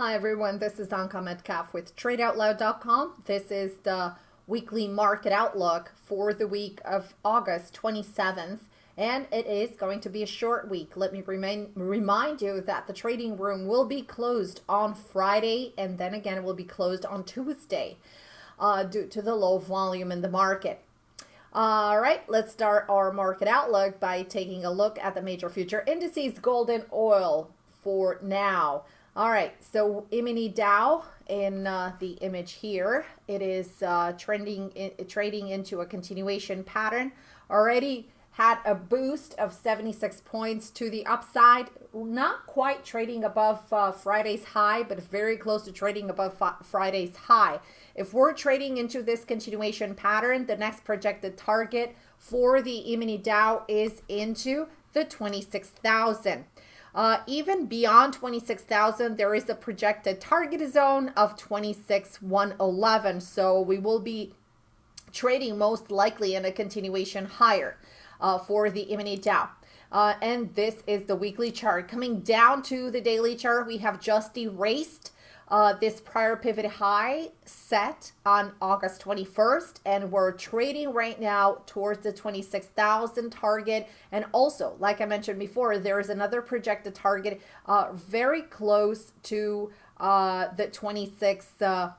Hi everyone, this is Anka Metcalf with TradeOutloud.com. This is the weekly market outlook for the week of August 27th, and it is going to be a short week. Let me remind, remind you that the trading room will be closed on Friday, and then again it will be closed on Tuesday uh, due to the low volume in the market. All right, let's start our market outlook by taking a look at the major future indices, gold and oil for now. All right, so E-mini Dow in uh, the image here, it is uh, trending, in, trading into a continuation pattern. Already had a boost of 76 points to the upside. Not quite trading above uh, Friday's high, but very close to trading above Friday's high. If we're trading into this continuation pattern, the next projected target for the E-mini Dow is into the 26,000. Uh, even beyond 26,000, there is a projected target zone of 26,111. So we will be trading most likely in a continuation higher uh, for the E-mini Dow. Uh, and this is the weekly chart. Coming down to the daily chart, we have just erased uh, this prior pivot high set on August 21st, and we're trading right now towards the 26,000 target. And also, like I mentioned before, there is another projected target uh, very close to uh, the 26 uh,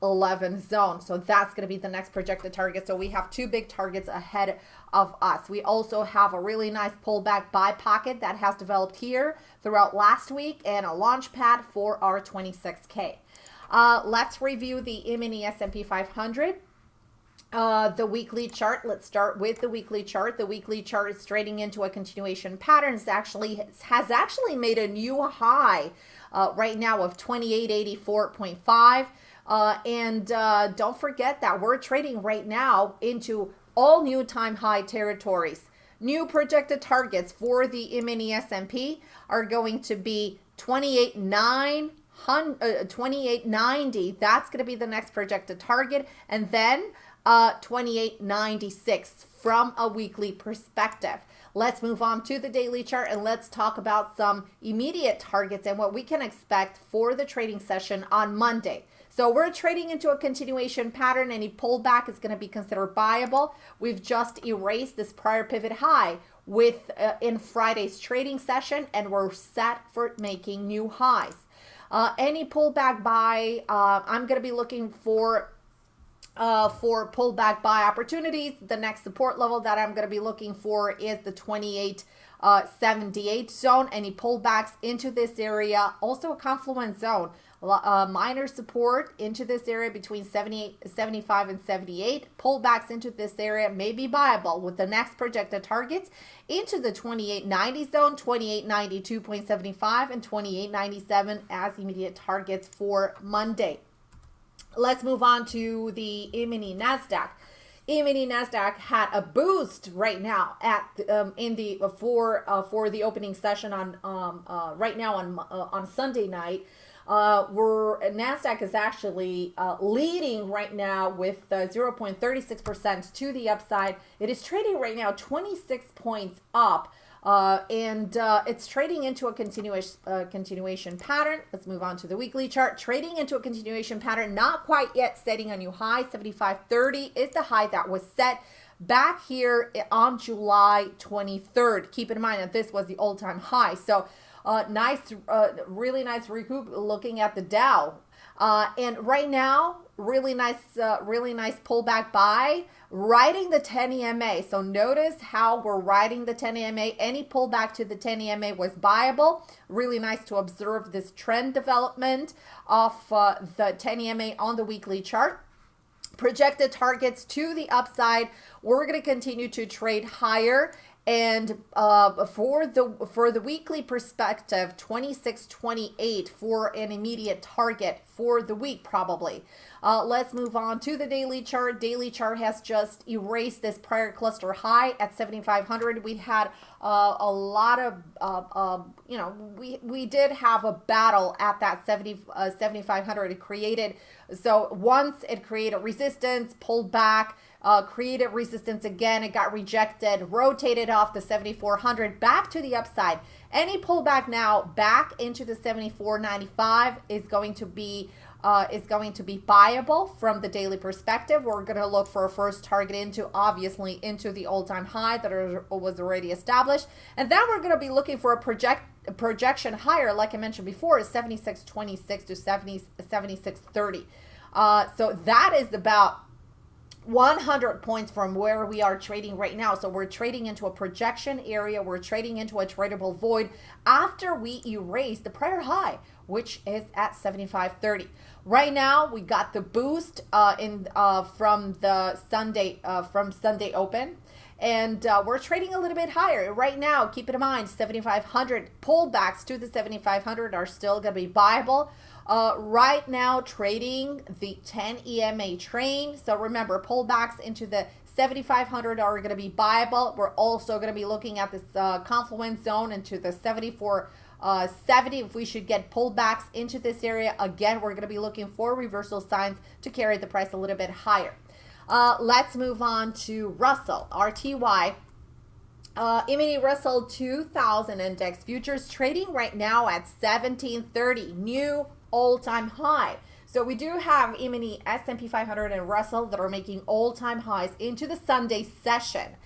111 zone. So that's going to be the next projected target. So we have two big targets ahead of us. We also have a really nice pullback buy pocket that has developed here throughout last week and a launch pad for our 26K. Uh, let's review the E-mini S&P 500. Uh, the weekly chart, let's start with the weekly chart. The weekly chart is trading into a continuation pattern. It's actually has actually made a new high uh, right now of 2884.5. Uh, and uh, don't forget that we're trading right now into all new time high territories. New projected targets for the E-mini S&P are going to be 28.9 uh, 2890 that's going to be the next projected target and then uh 2896 from a weekly perspective Let's move on to the daily chart and let's talk about some immediate targets and what we can expect for the trading session on Monday. So we're trading into a continuation pattern. Any pullback is going to be considered buyable. We've just erased this prior pivot high with uh, in Friday's trading session and we're set for making new highs. Uh, any pullback buy, uh, I'm going to be looking for uh, for pullback buy opportunities. The next support level that I'm going to be looking for is the 28 uh, 78 zone. Any pullbacks into this area, also a confluence zone. Uh, minor support into this area between 78, 75 and 78. Pullbacks into this area may be viable with the next projected targets into the 2890 zone, 2892.75 and 2897 as immediate targets for Monday. Let's move on to the E-mini NASDAQ. E-mini NASDAQ had a boost right now at um, in the uh, for uh, for the opening session on um, uh, right now on uh, on Sunday night. Uh, where Nasdaq is actually uh, leading right now with 0.36% to the upside. It is trading right now 26 points up. Uh, and uh, it's trading into a continuation uh, continuation pattern. Let's move on to the weekly chart. Trading into a continuation pattern, not quite yet setting a new high. 75.30 is the high that was set back here on July 23rd. Keep in mind that this was the all-time high. So uh, nice, uh, really nice recoup looking at the Dow. Uh, and right now, really nice, uh, really nice pullback buy, riding the 10 EMA. So notice how we're riding the 10 EMA. Any pullback to the 10 EMA was buyable. Really nice to observe this trend development of uh, the 10 EMA on the weekly chart projected targets to the upside. We're going to continue to trade higher and uh, for the for the weekly perspective, 2628 for an immediate target for the week probably. Uh, let's move on to the daily chart. Daily chart has just erased this prior cluster high at 7,500. We had uh, a lot of, uh, uh, you know, we, we did have a battle at that 70, uh, 7,500. It created, so once it created resistance, pulled back, uh, created resistance again. It got rejected, rotated off the 7400 back to the upside. Any pullback now back into the 7495 is going to be uh, is going to be buyable from the daily perspective. We're going to look for a first target into, obviously, into the all-time high that are, was already established. And then we're going to be looking for a project projection higher, like I mentioned before, is 76.26 to 70, 76.30. Uh, so that is about 100 points from where we are trading right now. So we're trading into a projection area. We're trading into a tradable void after we erase the prior high, which is at 75.30. Right now, we got the boost uh, in uh, from the Sunday uh, from Sunday Open and uh, we're trading a little bit higher. Right now keep it in mind 7500 pullbacks to the 7500 are still going to be viable. Uh, right now trading the 10 EMA train. So remember pullbacks into the 7500 are going to be viable. We're also going to be looking at this uh, confluence zone into the 74 uh, 70 if we should get pullbacks into this area again we're going to be looking for reversal signs to carry the price a little bit higher uh, let's move on to Russell, RTY. Uh, E-mini Russell 2000 index futures trading right now at 1730, new all-time high. So we do have E-mini S&P 500 and Russell that are making all-time highs into the Sunday session.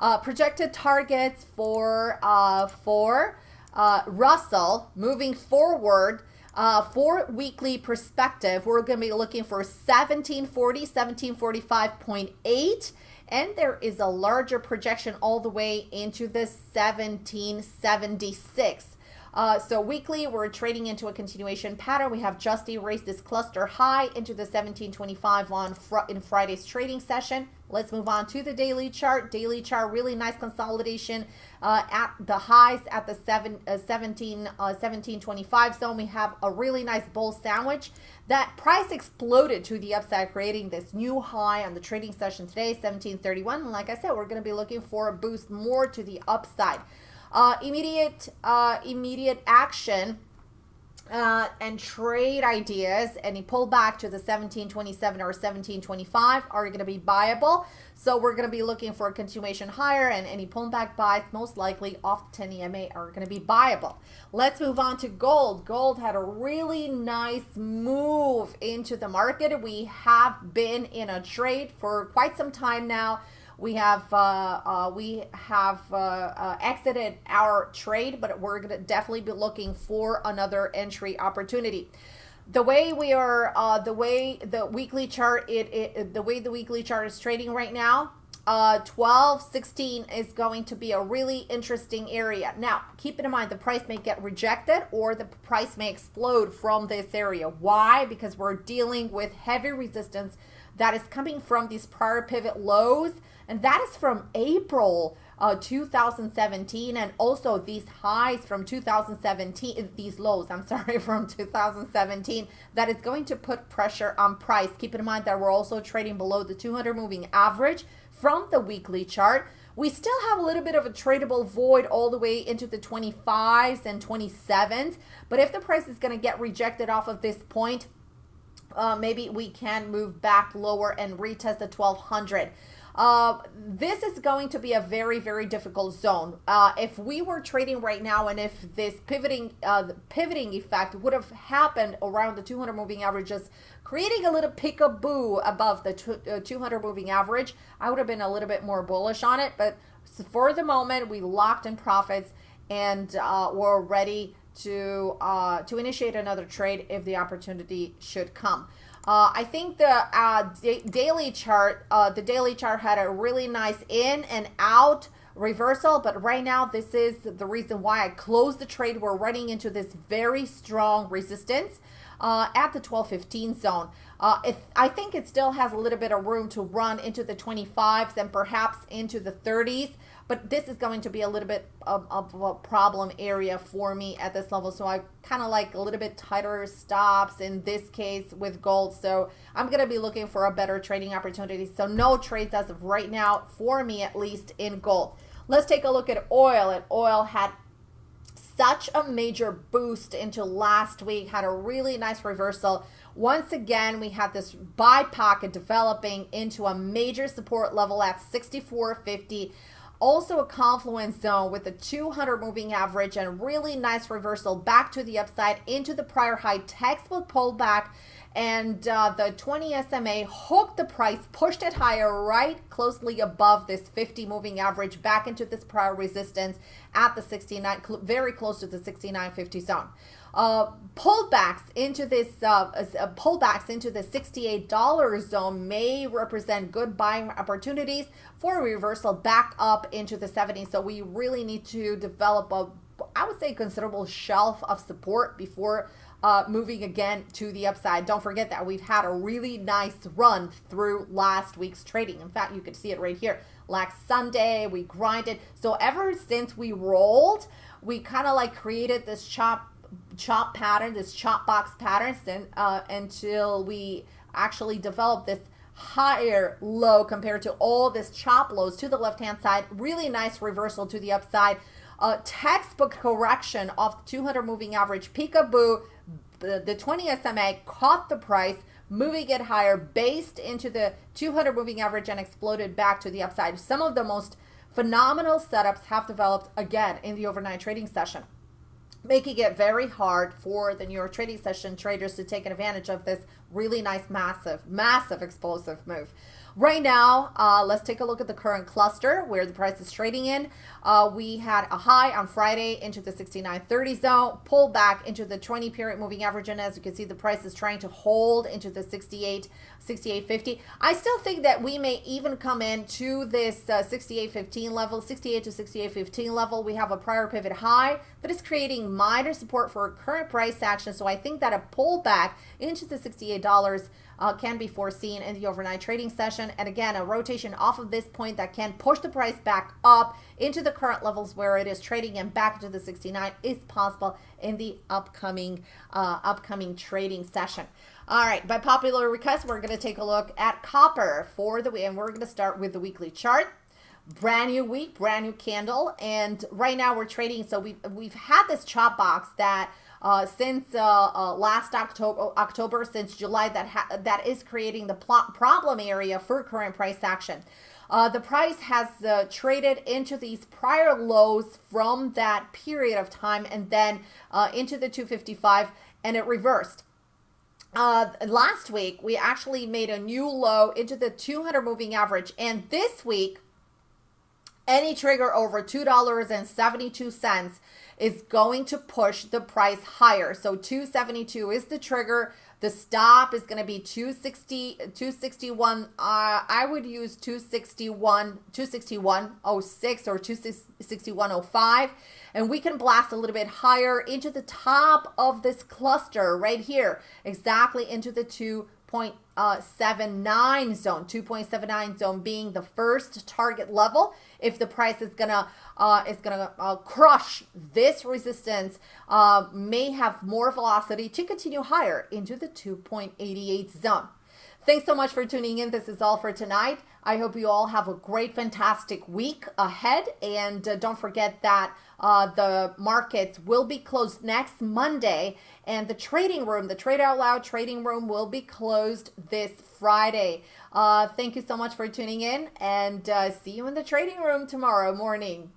Uh, projected targets for uh, for uh, Russell moving forward uh, for weekly perspective, we're going to be looking for 1740, 1745.8. And there is a larger projection all the way into the 1776. Uh, so weekly, we're trading into a continuation pattern. We have just erased this cluster high into the 1725 on fr in Friday's trading session. Let's move on to the daily chart. Daily chart, really nice consolidation uh, at the highs at the seven, uh, 17, uh, 1725 zone. We have a really nice bull sandwich. That price exploded to the upside, creating this new high on the trading session today, 1731. And like I said, we're going to be looking for a boost more to the upside. Uh, immediate, uh, immediate action uh, and trade ideas, any pullback to the 1727 or 1725 are going to be viable. So we're going to be looking for a continuation higher and any pullback buys most likely off the 10 EMA are going to be viable. Let's move on to gold. Gold had a really nice move into the market. We have been in a trade for quite some time now. We have uh, uh, we have uh, exited our trade, but we're going to definitely be looking for another entry opportunity. The way we are, uh, the way the weekly chart, it, it the way the weekly chart is trading right now, uh, 12, 16 is going to be a really interesting area. Now, keep in mind the price may get rejected or the price may explode from this area. Why? Because we're dealing with heavy resistance that is coming from these prior pivot lows and that is from April uh, 2017 and also these highs from 2017 these lows i'm sorry from 2017 that is going to put pressure on price. Keep in mind that we're also trading below the 200 moving average from the weekly chart. We still have a little bit of a tradable void all the way into the 25s and 27s but if the price is going to get rejected off of this point uh, maybe we can move back lower and retest the 1200 uh, this is going to be a very, very difficult zone. Uh, if we were trading right now and if this pivoting uh, pivoting effect would have happened around the 200 moving averages, creating a little peekaboo above the uh, 200 moving average, I would have been a little bit more bullish on it. But for the moment, we locked in profits and uh, we're ready to uh, to initiate another trade if the opportunity should come. Uh, I think the uh, daily chart, uh, the daily chart had a really nice in and out reversal, but right now this is the reason why I closed the trade. We're running into this very strong resistance uh, at the 1215 zone. Uh, if, I think it still has a little bit of room to run into the 25s and perhaps into the 30s but this is going to be a little bit of, of a problem area for me at this level. So I kind of like a little bit tighter stops in this case with gold. So I'm going to be looking for a better trading opportunity. So no trades as of right now for me, at least in gold. Let's take a look at oil. And oil had such a major boost into last week, had a really nice reversal. Once again, we had this buy pocket developing into a major support level at 64.50 also a confluence zone with a 200 moving average and really nice reversal back to the upside into the prior high. Textbook pullback and uh, the 20 SMA hooked the price, pushed it higher, right closely above this 50 moving average back into this prior resistance at the 69, very close to the 69.50 zone uh, pullbacks into this uh, uh, pullbacks into the $68 zone may represent good buying opportunities for a reversal back up into the 70s. So we really need to develop a, I would say, considerable shelf of support before uh, moving again to the upside. Don't forget that we've had a really nice run through last week's trading. In fact, you could see it right here. Last Sunday, we grinded. So ever since we rolled, we kind of like created this chop chop pattern, this chop box pattern, then, uh, until we actually develop this higher low compared to all this chop lows to the left hand side. Really nice reversal to the upside. A textbook correction of the 200 moving average. Peekaboo, the 20 SMA caught the price, moving it higher, based into the 200 moving average and exploded back to the upside. Some of the most phenomenal setups have developed again in the overnight trading session making it very hard for the New York trading session traders to take advantage of this really nice, massive, massive explosive move. Right now, uh, let's take a look at the current cluster where the price is trading in. Uh, we had a high on Friday into the 69.30 zone, pulled back into the 20 period moving average. And as you can see, the price is trying to hold into the 68, 68.50. I still think that we may even come in to this uh, 68.15 level, 68 to 68.15 level. We have a prior pivot high that is creating minor support for current price action. So I think that a pullback into the $68 uh, can be foreseen in the overnight trading session. And again, a rotation off of this point that can push the price back up into the current levels where it is trading and back to the 69 is possible in the upcoming uh, upcoming trading session. All right, by popular request, we're going to take a look at copper for the week, and we're going to start with the weekly chart brand new week brand new candle and right now we're trading so we've we've had this chop box that uh, since uh, uh, last October, October, since July, that that is creating the problem area for current price action. Uh, the price has uh, traded into these prior lows from that period of time and then uh, into the 255 and it reversed. Uh, last week, we actually made a new low into the 200 moving average. And this week, any trigger over $2.72 is going to push the price higher. So 272 is the trigger. The stop is going to be 260, 261. Uh, I would use 261, 261.06 or 261.05. And we can blast a little bit higher into the top of this cluster right here, exactly into the 2.79 uh, 79 zone, 2.79 zone being the first target level if the price is gonna uh, is gonna uh, crush this resistance, uh, may have more velocity to continue higher into the 2.88 zone. Thanks so much for tuning in. This is all for tonight. I hope you all have a great, fantastic week ahead. And uh, don't forget that uh, the markets will be closed next Monday. And the trading room, the Trade Out Loud trading room, will be closed this Friday. Uh, thank you so much for tuning in and uh, see you in the trading room tomorrow morning.